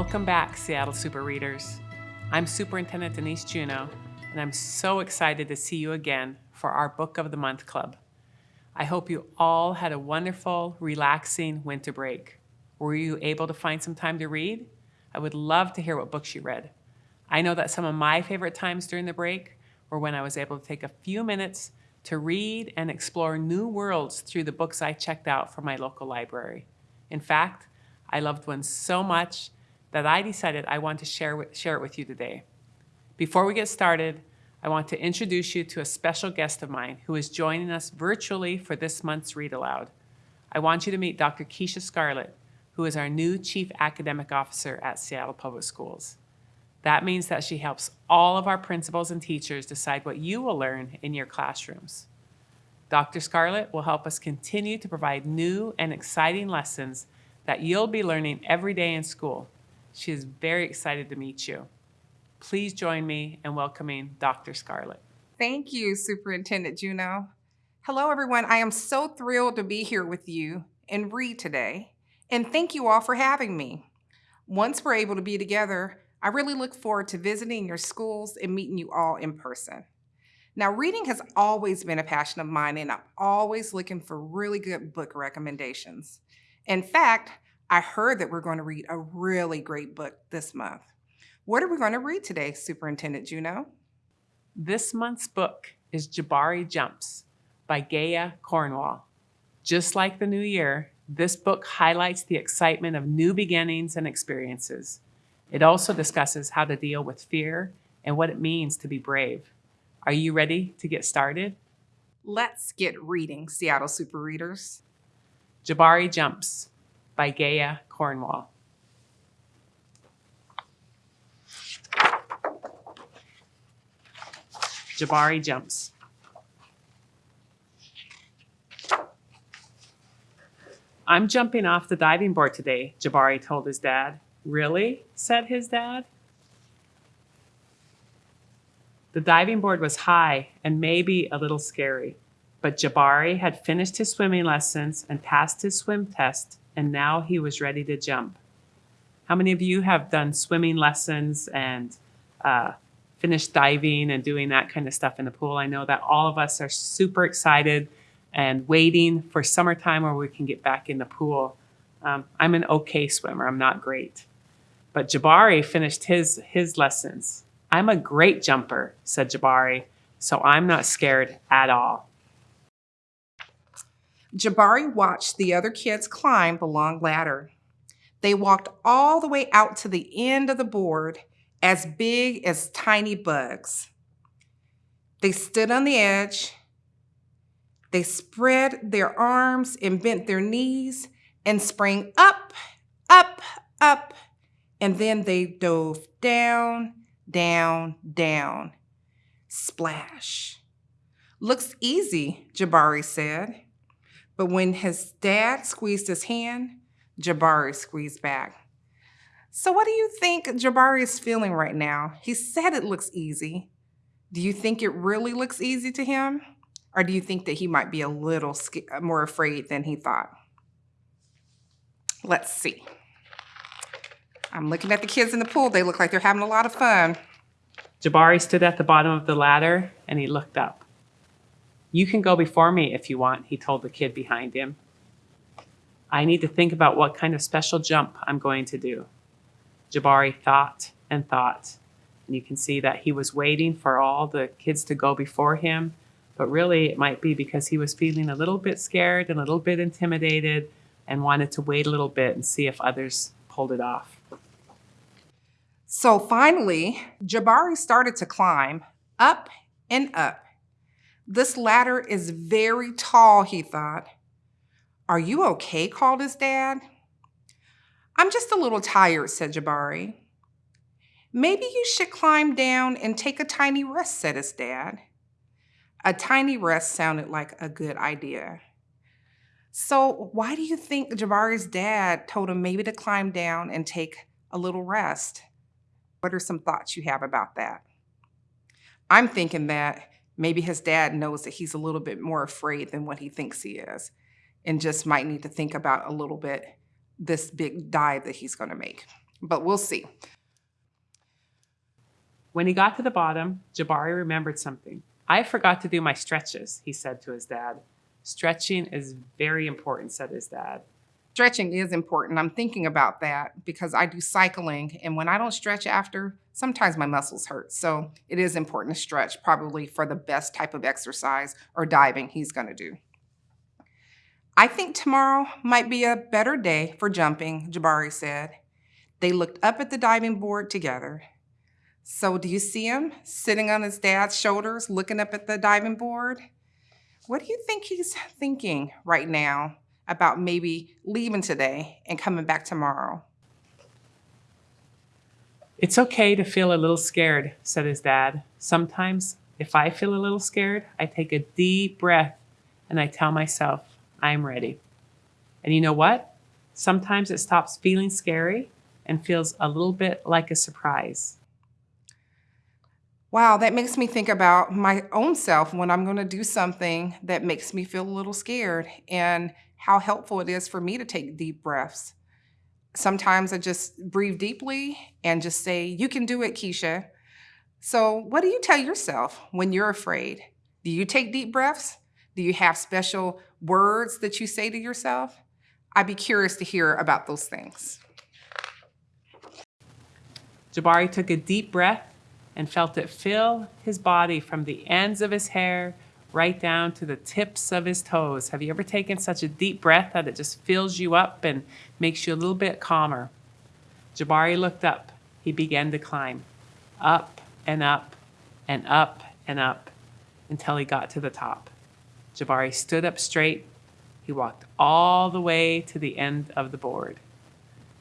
Welcome back, Seattle Super Readers. I'm Superintendent Denise Juneau, and I'm so excited to see you again for our Book of the Month Club. I hope you all had a wonderful, relaxing winter break. Were you able to find some time to read? I would love to hear what books you read. I know that some of my favorite times during the break were when I was able to take a few minutes to read and explore new worlds through the books I checked out from my local library. In fact, I loved one so much that I decided I want to share, share it with you today. Before we get started, I want to introduce you to a special guest of mine who is joining us virtually for this month's Read Aloud. I want you to meet Dr. Keisha Scarlett, who is our new Chief Academic Officer at Seattle Public Schools. That means that she helps all of our principals and teachers decide what you will learn in your classrooms. Dr. Scarlett will help us continue to provide new and exciting lessons that you'll be learning every day in school she is very excited to meet you. Please join me in welcoming Dr. Scarlett. Thank you, Superintendent Juneau. Hello, everyone. I am so thrilled to be here with you and read today. And thank you all for having me. Once we're able to be together, I really look forward to visiting your schools and meeting you all in person. Now, reading has always been a passion of mine, and I'm always looking for really good book recommendations. In fact, I heard that we're going to read a really great book this month. What are we going to read today, Superintendent Juneau? This month's book is Jabari Jumps by Gaia Cornwall. Just like the new year, this book highlights the excitement of new beginnings and experiences. It also discusses how to deal with fear and what it means to be brave. Are you ready to get started? Let's get reading, Seattle Super Readers. Jabari Jumps by Gaia Cornwall. Jabari jumps. I'm jumping off the diving board today, Jabari told his dad. Really? said his dad. The diving board was high and maybe a little scary, but Jabari had finished his swimming lessons and passed his swim test and now he was ready to jump. How many of you have done swimming lessons and uh, finished diving and doing that kind of stuff in the pool? I know that all of us are super excited and waiting for summertime where we can get back in the pool. Um, I'm an okay swimmer, I'm not great. But Jabari finished his, his lessons. I'm a great jumper, said Jabari, so I'm not scared at all. Jabari watched the other kids climb the long ladder. They walked all the way out to the end of the board, as big as tiny bugs. They stood on the edge. They spread their arms and bent their knees and sprang up, up, up. And then they dove down, down, down. Splash. Looks easy, Jabari said. But when his dad squeezed his hand, Jabari squeezed back. So what do you think Jabari is feeling right now? He said it looks easy. Do you think it really looks easy to him? Or do you think that he might be a little more afraid than he thought? Let's see. I'm looking at the kids in the pool. They look like they're having a lot of fun. Jabari stood at the bottom of the ladder and he looked up. You can go before me if you want, he told the kid behind him. I need to think about what kind of special jump I'm going to do. Jabari thought and thought, and you can see that he was waiting for all the kids to go before him, but really it might be because he was feeling a little bit scared and a little bit intimidated and wanted to wait a little bit and see if others pulled it off. So finally, Jabari started to climb up and up this ladder is very tall, he thought. Are you okay? called his dad. I'm just a little tired, said Jabari. Maybe you should climb down and take a tiny rest, said his dad. A tiny rest sounded like a good idea. So, why do you think Jabari's dad told him maybe to climb down and take a little rest? What are some thoughts you have about that? I'm thinking that maybe his dad knows that he's a little bit more afraid than what he thinks he is and just might need to think about a little bit this big dive that he's going to make. but we'll see. When he got to the bottom, Jabari remembered something. I forgot to do my stretches, he said to his dad. Stretching is very important, said his dad. Stretching is important. I'm thinking about that because I do cycling, and when I don't stretch after, sometimes my muscles hurt. So it is important to stretch, probably for the best type of exercise or diving he's going to do. I think tomorrow might be a better day for jumping, Jabari said. They looked up at the diving board together. So, do you see him sitting on his dad's shoulders looking up at the diving board? What do you think he's thinking right now about maybe leaving today and coming back tomorrow? It's okay to feel a little scared, said his dad. Sometimes, if I feel a little scared, I take a deep breath and I tell myself, I'm ready. And you know what? Sometimes it stops feeling scary and feels a little bit like a surprise. Wow, that makes me think about my own self when I'm going to do something that makes me feel a little scared and how helpful it is for me to take deep breaths. Sometimes I just breathe deeply and just say, You can do it, Keisha. So, what do you tell yourself when you're afraid? Do you take deep breaths? Do you have special words that you say to yourself? I'd be curious to hear about those things. Jabari took a deep breath and felt it fill his body from the ends of his hair right down to the tips of his toes. Have you ever taken such a deep breath that it just fills you up and makes you a little bit calmer? Jabari looked up. He began to climb up and up and up and up until he got to the top. Jabari stood up straight. He walked all the way to the end of the board.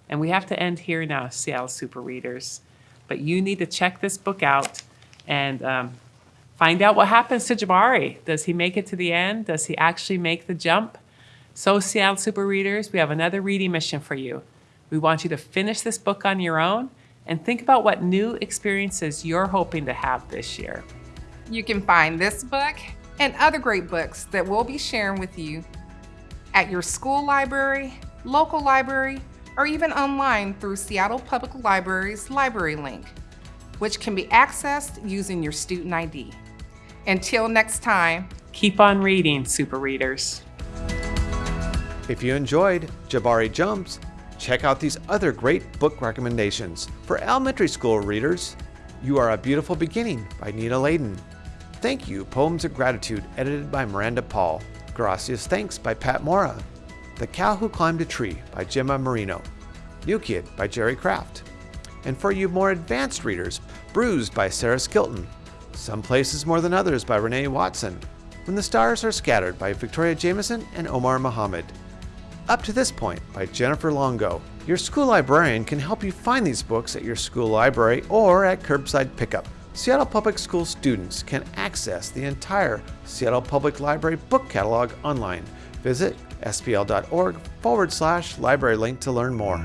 And we have to end here now, Seattle Super Readers but you need to check this book out and um, find out what happens to Jabari. Does he make it to the end? Does he actually make the jump? So, Seattle Super Readers, we have another reading mission for you. We want you to finish this book on your own and think about what new experiences you're hoping to have this year. You can find this book and other great books that we'll be sharing with you at your school library, local library, or even online through Seattle Public Library's Library Link, which can be accessed using your student ID. Until next time, keep on reading, Super Readers. If you enjoyed Jabari Jumps, check out these other great book recommendations. For elementary school readers, You Are a Beautiful Beginning by Nina Laden. Thank You, Poems of Gratitude, edited by Miranda Paul. Gracias Thanks by Pat Mora. The Cow Who Climbed a Tree by Gemma Merino. New Kid by Jerry Craft. And for you more advanced readers, Bruised by Sarah Skilton. Some Places More Than Others by Renee Watson. When the Stars Are Scattered by Victoria Jamieson and Omar Mohamed. Up to this point by Jennifer Longo. Your school librarian can help you find these books at your school library or at curbside pickup. Seattle Public School students can access the entire Seattle Public Library book catalog online. Visit spl.org forward slash library link to learn more.